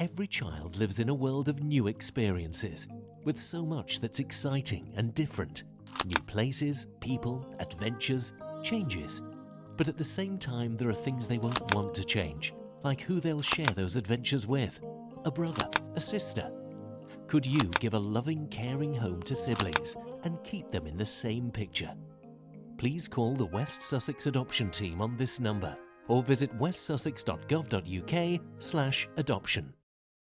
Every child lives in a world of new experiences, with so much that's exciting and different. New places, people, adventures, changes. But at the same time, there are things they won't want to change, like who they'll share those adventures with. A brother, a sister. Could you give a loving, caring home to siblings and keep them in the same picture? Please call the West Sussex Adoption Team on this number or visit westsussex.gov.uk slash adoption.